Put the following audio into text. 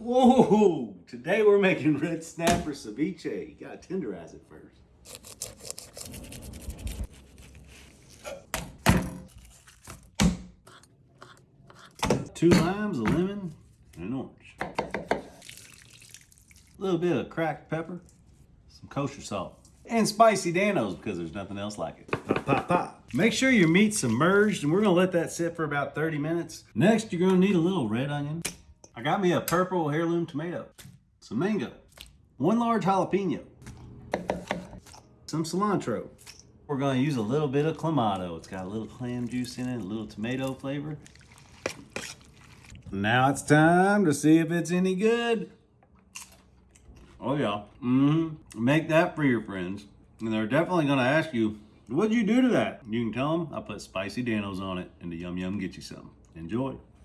Whoa! Today we're making red snapper ceviche. You gotta tenderize it first. Two limes, a lemon, and an orange. A little bit of cracked pepper, some kosher salt, and spicy Dan-O's because there's nothing else like it. Pop, pop, pop. Make sure your meat's submerged and we're gonna let that sit for about 30 minutes. Next, you're gonna need a little red onion. I got me a purple heirloom tomato, some mango, one large jalapeno, some cilantro. We're gonna use a little bit of clamato. It's got a little clam juice in it, a little tomato flavor. Now it's time to see if it's any good. Oh yeah. Mm-hmm. Make that for your friends. And they're definitely gonna ask you, what'd you do to that? You can tell them I put spicy Dan-O's on it and the Yum Yum get you some. Enjoy.